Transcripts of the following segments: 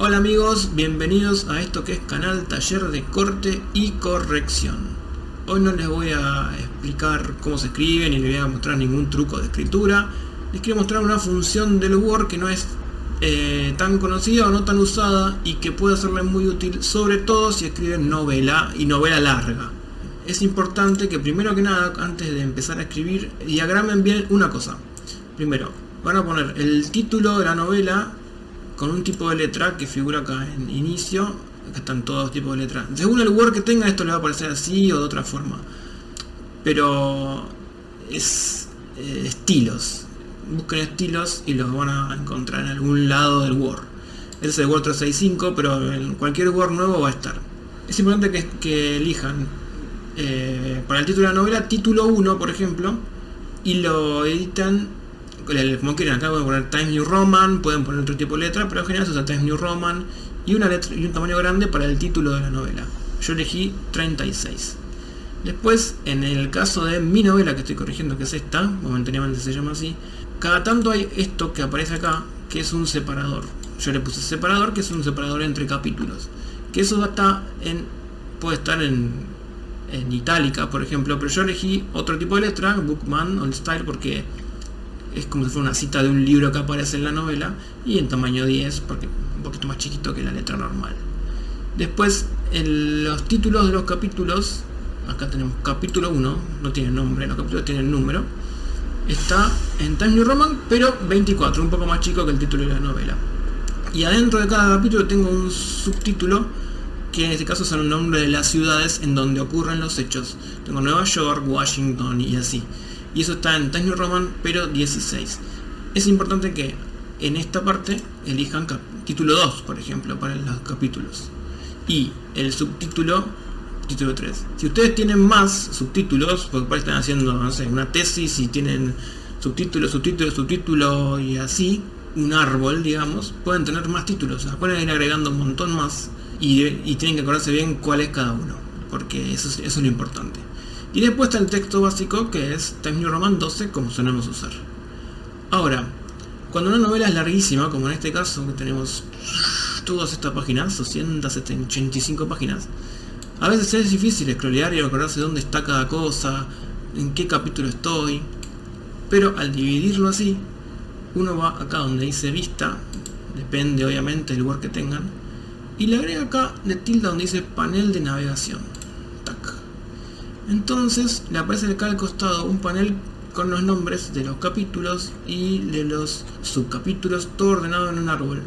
Hola amigos, bienvenidos a esto que es canal Taller de Corte y Corrección. Hoy no les voy a explicar cómo se escribe ni les voy a mostrar ningún truco de escritura. Les quiero mostrar una función del Word que no es eh, tan conocida o no tan usada y que puede serle muy útil, sobre todo si escriben novela y novela larga. Es importante que primero que nada, antes de empezar a escribir, diagramen bien una cosa. Primero, van a poner el título de la novela con un tipo de letra que figura acá en inicio, acá están todos tipos de letras. Según el Word que tenga esto le va a aparecer así o de otra forma. Pero es eh, estilos. Busquen estilos y los van a encontrar en algún lado del Word. Ese es el Word 365, pero en cualquier Word nuevo va a estar. Es importante que, que elijan eh, para el título de la novela, título 1, por ejemplo, y lo editan como quieren, acá pueden poner Times New Roman, pueden poner otro tipo de letra, pero en general se usa Times New Roman y una letra y un tamaño grande para el título de la novela. Yo elegí 36. Después, en el caso de mi novela que estoy corrigiendo, que es esta, momentáneamente se llama así, cada tanto hay esto que aparece acá, que es un separador. Yo le puse separador, que es un separador entre capítulos. Que eso está en, puede estar en, en itálica, por ejemplo, pero yo elegí otro tipo de letra, Bookman Old Style, porque es como si fuera una cita de un libro que aparece en la novela y en tamaño 10 porque un poquito más chiquito que la letra normal. Después en los títulos de los capítulos acá tenemos capítulo 1 no tiene nombre, los capítulos tienen número está en Times New Roman pero 24, un poco más chico que el título de la novela. Y adentro de cada capítulo tengo un subtítulo que en este caso son el nombre de las ciudades en donde ocurren los hechos. Tengo Nueva York, Washington y así y eso está en Times New Roman pero 16 es importante que en esta parte elijan título 2 por ejemplo para los capítulos. Y el subtítulo título 3 si ustedes tienen más subtítulos porque están haciendo no sé, una tesis y tienen subtítulo, subtítulo, subtítulo y así un árbol digamos pueden tener más títulos. O pueden ir agregando un montón más y, tienen que acordarse bien cuál es cada uno porque eso es lo importante y después está el texto básico que es Times New Roman 12 como solemos usar. Ahora, cuando una novela es larguísima, como en este caso que tenemos todas estas páginas, 285 páginas, a veces es difícil scrollear y acordarse dónde está cada cosa, en qué capítulo estoy, pero al dividirlo así, uno va acá donde dice vista, depende obviamente del lugar que tengan, y le agrega acá de tilda donde dice panel de navegación entonces le aparece acá al costado un panel con los nombres de los capítulos y de los subcapítulos, todo ordenado en un árbol.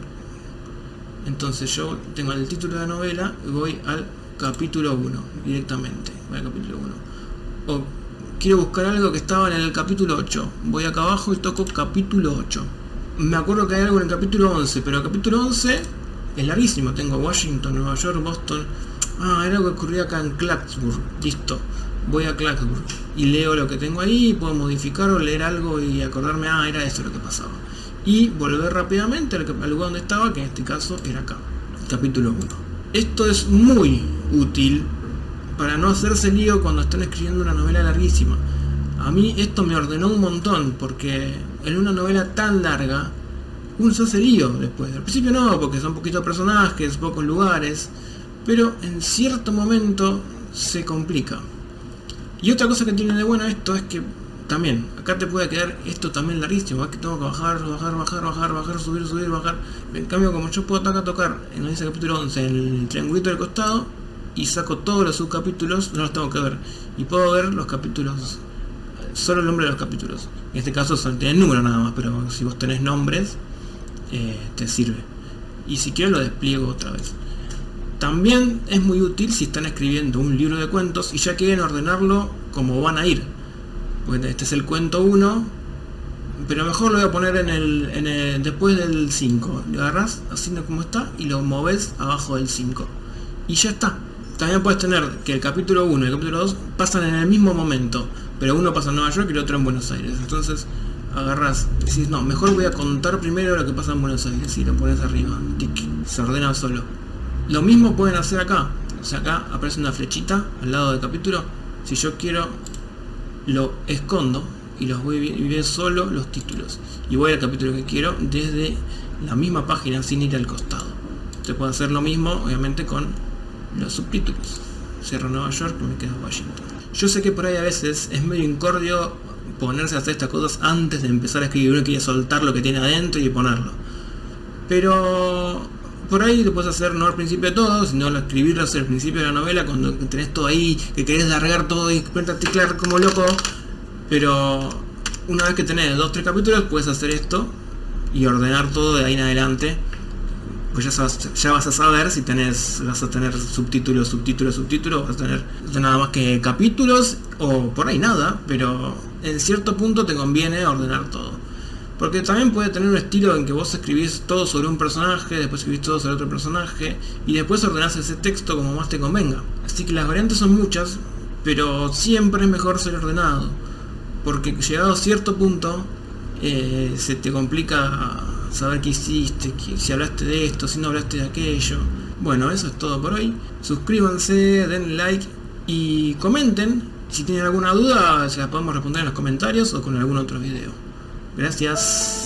Entonces yo tengo el título de la novela y voy al capítulo 1 directamente. Voy al capítulo 1. O quiero buscar algo que estaba en el capítulo 8. Voy acá abajo y toco capítulo 8. Me acuerdo que hay algo en el capítulo 11, pero el capítulo 11 es larguísimo. Tengo Washington, Nueva York, Boston. Ah, era algo que ocurría acá en Clarksburg. Listo voy a Clarksburg y leo lo que tengo ahí, puedo modificar o leer algo y acordarme, ah, era eso lo que pasaba. Y volver rápidamente al, lugar donde estaba, que en este caso era acá, capítulo 1. Esto es muy útil para no hacerse lío cuando están escribiendo una novela larguísima. A mí esto me ordenó un montón, porque en una novela tan larga, uno se hace lío después. Al principio no, porque son poquitos personajes, pocos lugares, pero en cierto momento se complica. Y otra cosa que tiene de bueno esto es que también, acá te puede quedar esto también larguísimo, que tengo que bajar, bajar, bajar, bajar, bajar, subir, subir, bajar. En cambio, como yo puedo acá tocar en ese capítulo 11 el triangulito del costado y saco todos los subcapítulos, no los tengo que ver. Y puedo ver los capítulos, solo el nombre de los capítulos. En este caso tienen número nada más, pero si vos tenés nombres, eh, te sirve. Y si quiero lo despliego otra vez. También es muy útil si están escribiendo un libro de cuentos y ya quieren ordenarlo como van a ir. Pues este es el cuento 1, pero mejor lo voy a poner en el, después del 5. Lo agarras así como está y lo moves abajo del 5. Y ya está. También puedes tener que el capítulo 1 y el capítulo 2 pasan en el mismo momento, pero uno pasa en Nueva York y el otro en Buenos Aires. Entonces agarras, decís, no, mejor voy a contar primero lo que pasa en Buenos Aires y lo pones arriba. se ordena solo. Lo mismo pueden hacer acá. O sea, acá aparece una flechita al lado del capítulo. Si yo quiero, lo escondo y los voy a ver solo los títulos. Y voy al capítulo que quiero desde la misma página sin ir al costado. Se puede hacer lo mismo, obviamente, con los subtítulos. Cierro Nueva York, me quedo Washington. Yo sé que por ahí a veces es medio incordio ponerse a hacer estas cosas antes de empezar a escribir. Uno quiere soltar lo que tiene adentro y ponerlo. Pero por ahí lo puedes hacer no al principio de todo, sino al escribirlo al principio de la novela, cuando tenés todo ahí, que querés largar todo y teclar como loco. Pero una vez que tenés dos tres capítulos, puedes hacer esto y ordenar todo de ahí en adelante. Pues ya, ya vas a saber si tenés, vas a tener subtítulos, subtítulos, subtítulos, vas a tener nada más que capítulos o por ahí nada, pero en cierto punto te conviene ordenar todo. Porque también puede tener un estilo en que vos escribís todo sobre un personaje, después escribís todo sobre otro personaje, y después ordenás ese texto como más te convenga. Así que las variantes son muchas, pero siempre es mejor ser ordenado. Porque llegado a cierto punto, eh, se te complica saber qué hiciste, si hablaste de esto, si no hablaste de aquello. Bueno, eso es todo por hoy. Suscríbanse, den like y comenten. Si tienen alguna duda, se la podemos responder en los comentarios o con algún otro video. Gracias.